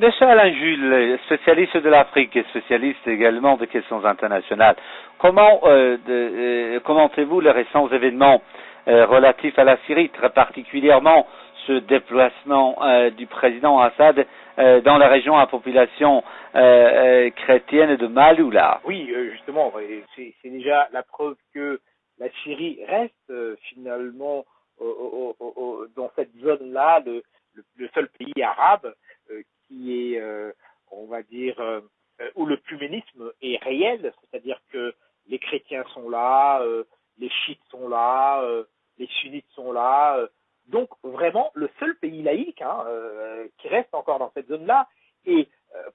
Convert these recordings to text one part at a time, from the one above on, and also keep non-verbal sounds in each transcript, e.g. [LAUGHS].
Monsieur Alain Jules, spécialiste de l'Afrique et spécialiste également de questions internationales, comment euh, euh commentez-vous les récents événements euh, relatifs à la Syrie, très particulièrement ce déplacement euh, du président Assad dans la région à population chrétienne de Maloula? Oui, justement, c'est déjà la preuve que la Syrie reste finalement dans cette zone-là le, le, seul pays arabe qui est, euh, on va dire, euh, où le pluménisme est réel, c'est-à-dire que les chrétiens sont là, euh, les chiites sont là, les sunnites sont là. donc vraiment le seul pays laïque hein, qui reste encore dans cette zone-là. Et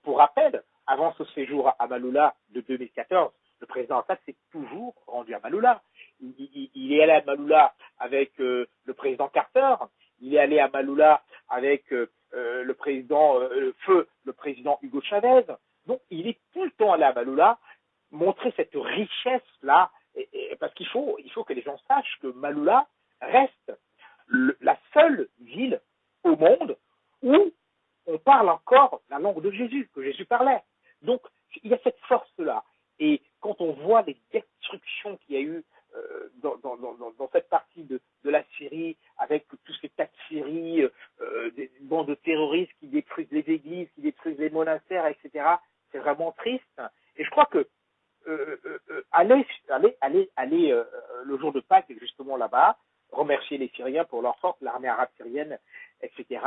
pour rappel, avant ce séjour à Maloula de 2014, le président Assad s'est toujours rendu à Maloula. Il, il, est allé à Maloula avec le président Carter, il est allé à Maloula avec euh, le président euh, feu le président Hugo Chavez. Donc il est tout le temps allé à Maloula montrer cette richesse là, parce qu'il faut il faut que les gens sachent que Maloula reste la seule ville au monde où on parle encore la langue de Jésus, que Jésus parlait. Donc, il y a cette force-là. Et quand on voit les destructions qu'il y a eu euh, dans, dans, dans, cette partie de, de, la Syrie, avec tous ces tas de Syrie, euh, des bandes de terroristes qui détruisent les églises, qui détruisent les monastères, etc. C'est vraiment triste. Et je crois que euh, euh aller, aller le jour de Pâques, justement là-bas, remercier les Syriens pour leur force, l'armée arabe syrienne, etc.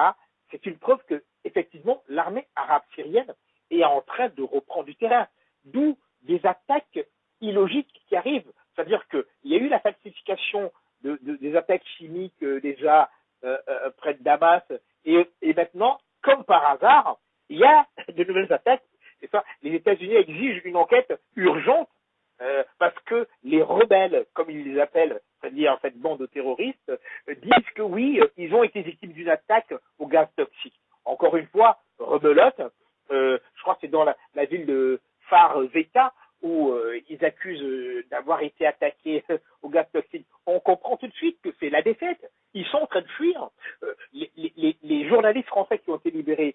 C'est une preuve que, effectivement, l'armée arabe syrienne est en train de reprendre du terrain. D'où des attaques illogiques qui arrivent. C'est-à-dire qu'il y a eu la falsification de, des attaques chimiques euh, déjà euh, euh, près de Damas, et, et, maintenant, comme par hasard, il y a de nouvelles attaques. Ça, les États-Unis exigent une enquête urgente parce que les rebelles, comme ils les appellent, c'est-à-dire cette bande de terroristes, disent que oui, ils ont été victimes d'une attaque au gaz toxique. Encore une fois, rebelote. je crois que c'est dans la, ville de Far Zeta où euh, ils accusent euh, d'avoir été attaqués au gaz toxique, on comprend tout de suite que c'est la défaite. Ils sont en train de fuir. Euh, les, les, les, journalistes français qui ont été libérés,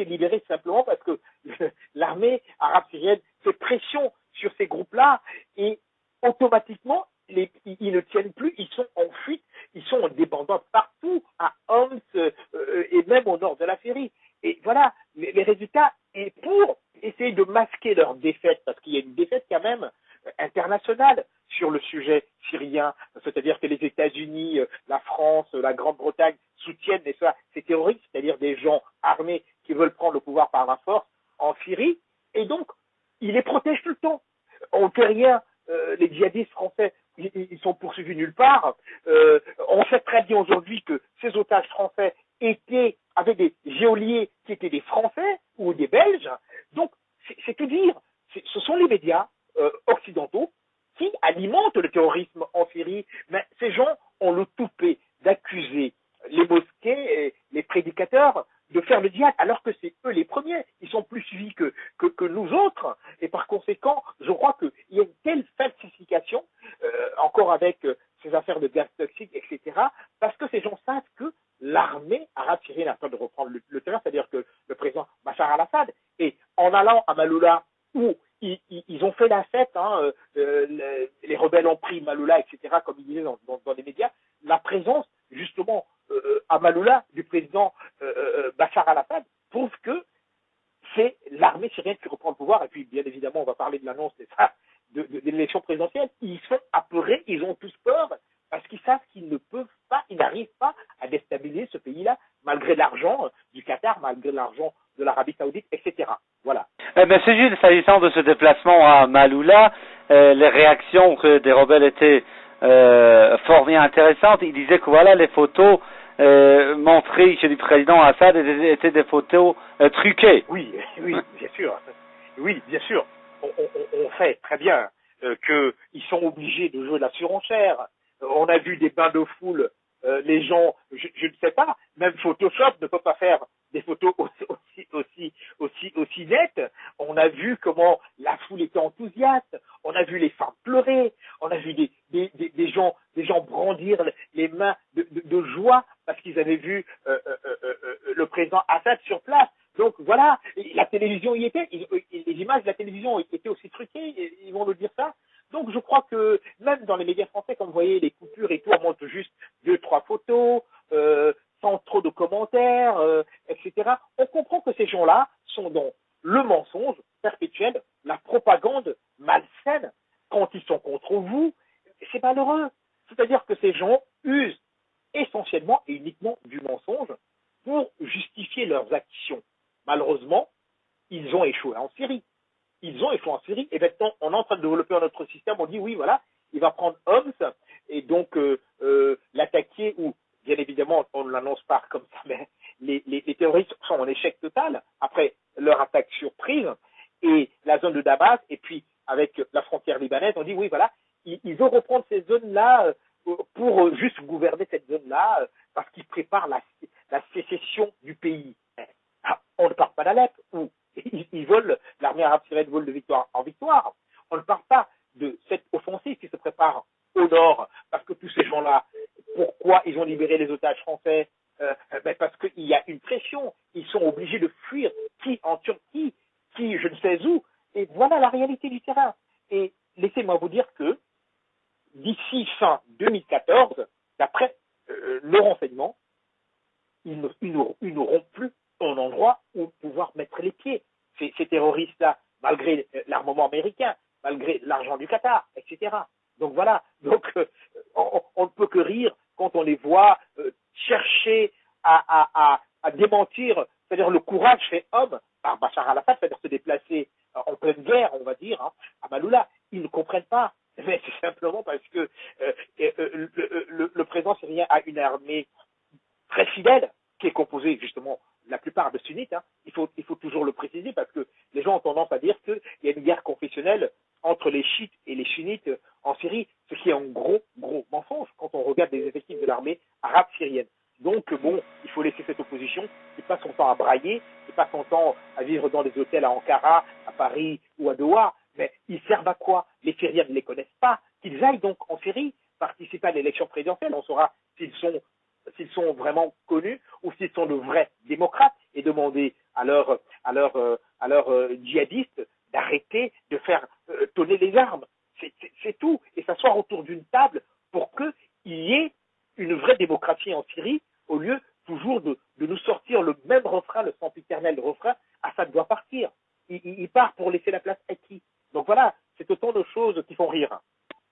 été libérés simplement parce que [LAUGHS] l'armée arabe syrienne fait pression sur ces groupes-là et automatiquement, les, ils ne tiennent plus, ils sont en fuite, ils sont en dépendance partout, à Homs et même au nord de la Syrie. Et voilà, les, résultats, et pour essayer de masquer leur défaite, parce qu'il y a une défaite quand même euh, internationale sur le sujet syrien, c'est-à-dire que les États-Unis, euh, la France, la Grande-Bretagne soutiennent ces terroristes, c'est-à-dire des gens armés veulent prendre le pouvoir par la force en Syrie, et donc ils les protègent tout le temps. On ne fait rien, euh, les djihadistes français, ils, sont poursuivis nulle part. on sait très bien aujourd'hui que ces otages français étaient avec des géoliers qui étaient des Français ou des Belges. Donc, c'est tout dire. Ce sont les médias euh, occidentaux qui alimentent le terrorisme en Syrie. Mais ces gens ont le toupet d'accuser les mosquées et les prédicateurs de faire le diable, alors que c'est eux les premiers. Ils sont plus suivis que, que, nous autres. Et par conséquent, je crois qu'il y a une telle falsification, euh, encore avec euh, ces affaires de gaz toxique, etc., parce que ces gens savent que l'armée arabe syrienne a peur de reprendre le, terrain, c'est-à-dire que le président Bachar al-Assad, et en allant à Maloula, où ils, ont fait la fête, hein, euh, les, rebelles ont pris Maloula, etc., comme ils disaient dans, les médias, la présence, justement, à Maloula du président Bachar al-Assad prouve que c'est l'armée syrienne qui reprend le pouvoir, et puis, bien évidemment, on va parler de l'annonce, de, de, de l'élection présidentielle. Ils sont apeurés, ils ont tous peur, parce qu'ils savent qu'ils ne peuvent pas, ils n'arrivent pas à déstabiliser ce pays-là, malgré l'argent du Qatar, malgré l'argent de l'Arabie Saoudite, etc. Voilà. Eh ben, c'est juste, s'agissant de ce déplacement à Maloula, euh, les réactions des rebelles étaient euh, fort bien intéressantes. Ils disaient que voilà, les photos euh, montrées chez le président Assad étaient, des photos euh, truquées. Oui, [LAUGHS] oui, bien sûr. Oui, bien sûr. On, on, on sait très bien euh, qu'ils sont obligés de jouer la surenchère on a vu des bains de foule, euh, les gens, je, ne sais pas, même Photoshop ne peut pas faire des photos [LAUGHS] aussi, aussi, aussi, aussi, nettes. On a vu comment la foule était enthousiaste, on a vu les femmes pleurer, on a vu des, des, des, gens, des gens brandir les mains de, de, joie parce qu'ils avaient vu euh, euh, le président Assad sur place. Donc voilà, la télévision y était, les images de la télévision étaient aussi truquées, ils vont nous dire ça. Donc je crois que même dans les médias français, comme vous voyez, les coupures et tout, on montre juste deux, trois photos, euh, sans trop de commentaires, euh, etc. On comprend que ces gens-là sont dans le mensonge perpétuel, la propagande malsaine, quand ils sont contre vous, c'est malheureux. C'est-à-dire que ces gens usent essentiellement et uniquement du mensonge pour justifier leurs actions. Malheureusement, ils ont échoué en Syrie. Ils ont échoué en Syrie et maintenant on est en train de développer notre système. On dit oui, voilà, il va prendre Homs et donc euh, euh, l'attaquer ou bien évidemment on ne l'annonce pas comme ça, [LAUGHS] mais les, terroristes sont en échec total après leur attaque surprise et la zone de Damas et puis avec la frontière libanaise, on dit oui, voilà, ils, ils vont reprendre ces zones-là euh, pour juste gouverner cette zone-là parce qu'ils préparent la, sécession du pays. Ah, on ne parle pas d'Alep, où ils, ils volent, l'armée arabe syrienne vole de victoire en victoire. On ne parle pas de cette offensive au nord, parce que tous ces gens-là, pourquoi ils ont libéré les otages français euh, ben Parce qu'il y a une pression, ils sont obligés de fuir, qui en Turquie, qui je ne sais où, et voilà la réalité du terrain. Et laissez-moi vous dire que d'ici fin 2014, d'après euh, le renseignement, ils, n'auront plus un endroit où pouvoir mettre les pieds. Ces, ces terroristes-là, malgré l'armement américain, malgré l'argent du Qatar, etc. Donc voilà, [LAUGHS] donc euh, on, ne peut que rire quand on les voit euh, chercher à, démentir, c'est-à-dire le courage fait homme par Bachar al-Assad, c'est-à-dire se déplacer en pleine guerre, on va dire, hein, à Maloula. Ils ne comprennent pas. [LAUGHS] Mais c'est simplement parce que euh, le président syrien a une armée très fidèle, qui est composée justement la plupart de sunnites. Hein. Il, faut, il faut toujours le préciser parce que les gens ont tendance à dire qu'il y a une guerre confessionnelle entre les chiites et les sunnites en Syrie, ce qui est un gros, gros mensonge quand on regarde les effectifs de l'armée arabe syrienne. Donc, bon, il faut laisser cette opposition, qui passe son temps à brailler, qui passe son temps à vivre dans des hôtels à Ankara, à Paris ou à Doha, mais ils servent à quoi? Les Syriens ne les connaissent pas. Qu'ils aillent donc en Syrie, participer à l'élection présidentielle, on saura s'ils sont vraiment connus ou s'ils sont de vrais démocrates et demander à leurs à leur, djihadistes d'arrêter de faire euh, tonner les armes. C'est tout. Et s'asseoir autour d'une table pour qu'il y ait une vraie démocratie en Syrie au lieu toujours de, nous sortir le même refrain, le sempiternel refrain, Assad doit partir. Il, part pour laisser la place à qui? Donc voilà, c'est autant de choses qui font rire.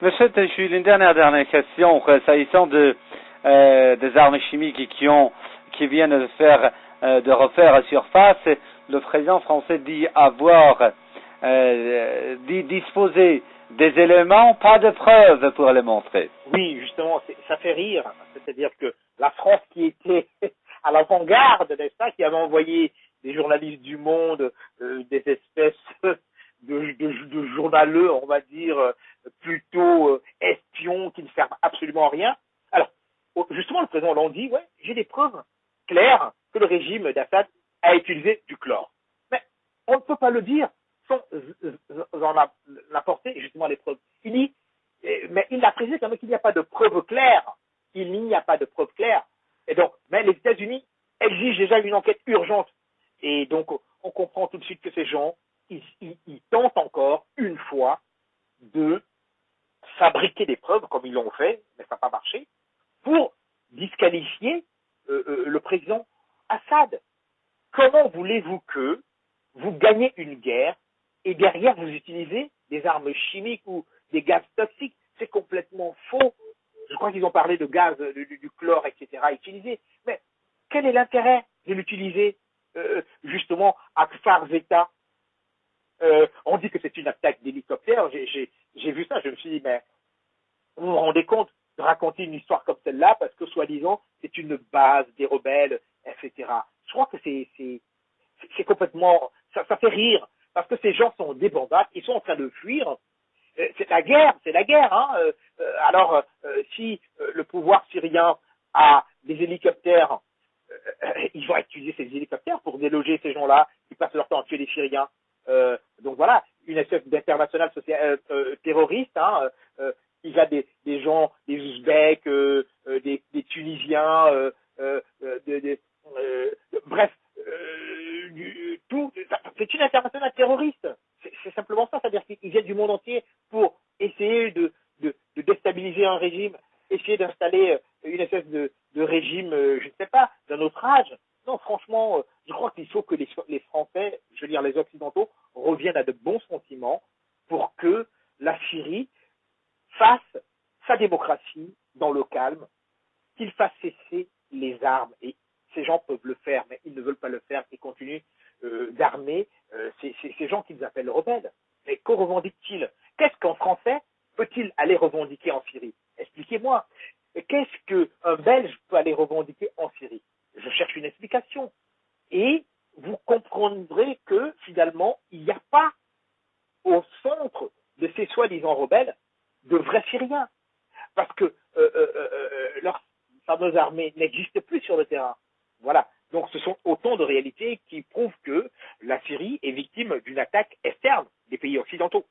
Monsieur Téchu, une dernière, question s'agissant de, euh, des armes chimiques qui viennent de, faire, euh, de refaire surface. Le président français dit avoir euh, dit disposer des éléments, pas de preuves pour les montrer. Oui, justement, ça fait rire. C'est-à-dire que la France qui était [LAUGHS] à l'avant-garde, n'est-ce qui avait envoyé des journalistes du monde, euh, des espèces [LAUGHS] de, de, journaleux, on va dire, plutôt euh, espions qui ne servent absolument à rien. Alors, justement, le président Hollande dit, ouais, j'ai des preuves claires que le régime d'Assad a utilisé du chlore. Mais on ne peut pas le dire sans en apporter justement les preuves. Il dit, mais il a précisé quand même qu'il n'y a pas de preuves claires. Il n'y a pas de preuves claires. Et donc, mais les États-Unis exigent déjà une enquête urgente. Et donc, on comprend tout de suite que ces gens, ils, tentent encore, une fois, de fabriquer des preuves, comme ils l'ont fait, mais ça n'a pas marché, pour disqualifier euh, euh, le président Assad. Comment voulez-vous que vous gagnez une guerre et derrière vous utilisez des armes chimiques ou des gaz toxiques? C'est complètement faux. Je crois qu'ils ont parlé de gaz, du, du chlore, etc. utilisé. Mais quel est l'intérêt de l'utiliser euh, justement à Kfar Zeta? Euh, On dit que c'est une attaque d'hélicoptère. J'ai vu ça, je me suis dit, mais vous vous rendez compte de raconter une histoire comme celle-là parce que soi-disant c'est une base des rebelles, etc. Je crois que c'est complètement ça, ça, fait rire parce que ces gens sont débandades, ils sont en train de fuir. Euh, c'est la guerre, c'est la guerre. Hein. Euh, alors euh, si le pouvoir syrien a des hélicoptères, [COUGHS] ils vont utiliser ces hélicoptères pour déloger ces gens-là qui passent leur temps à tuer les Syriens. donc voilà, une espèce d'international terroriste. Hein, il y a des, gens, des Ouzbeks, des, Tunisiens, bref, tout, c'est une internationale terroriste. C'est simplement ça, c'est-à-dire qu'ils viennent du monde entier essayer de, déstabiliser un régime, essayer d'installer euh, une espèce de, régime, euh, je ne sais pas, d'un autre âge. Non, franchement, euh, je crois qu'il faut que les, Français, je veux dire les Occidentaux, reviennent à de bons sentiments pour que la Syrie fasse sa démocratie dans le calme, qu'il fasse cesser les armes. Et ces gens peuvent le faire, mais ils ne veulent pas le faire et continuent d'armer ces, ces, gens qu'ils appellent rebelles. Mais que revendiquent-ils? Qu'est-ce qu'un Français peut-il aller revendiquer en Syrie? Expliquez-moi. Qu'est-ce qu'un Belge peut aller revendiquer en Syrie? Je cherche une explication. Et vous comprendrez que finalement, il n'y a pas au centre de ces soi-disant rebelles de vrais Syriens. Parce que euh, euh, euh, armées n'existent plus sur le terrain. Voilà. Donc ce sont autant de réalités qui prouvent que la Syrie est victime d'une attaque externe des pays occidentaux.